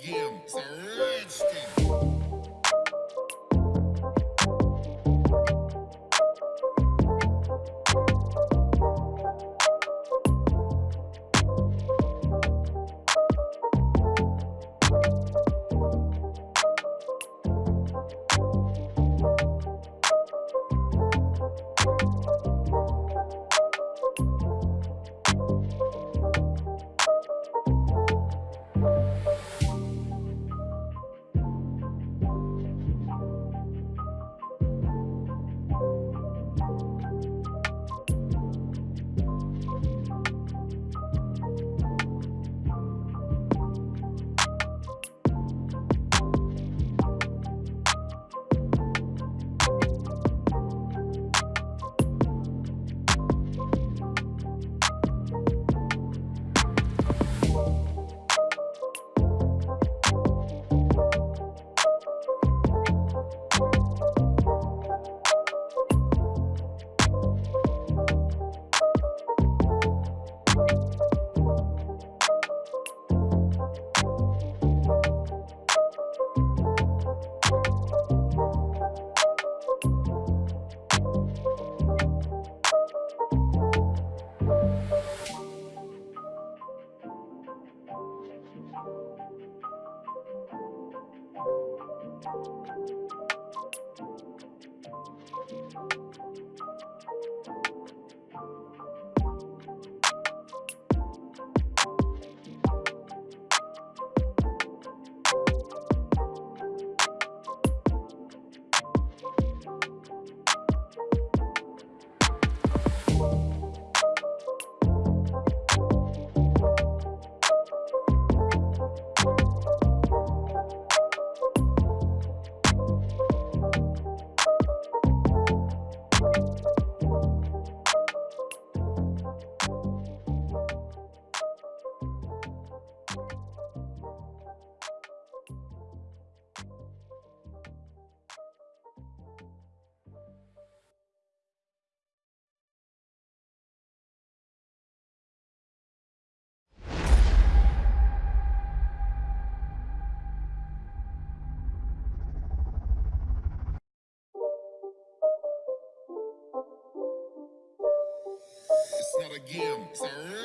game. It's a rich thing. It's not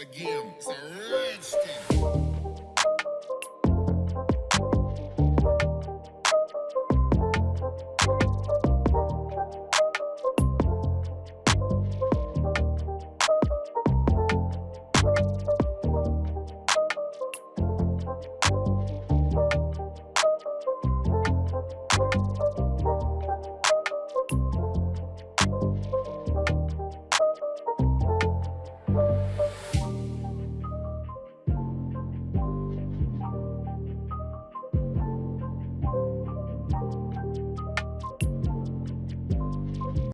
again. It's a redstone.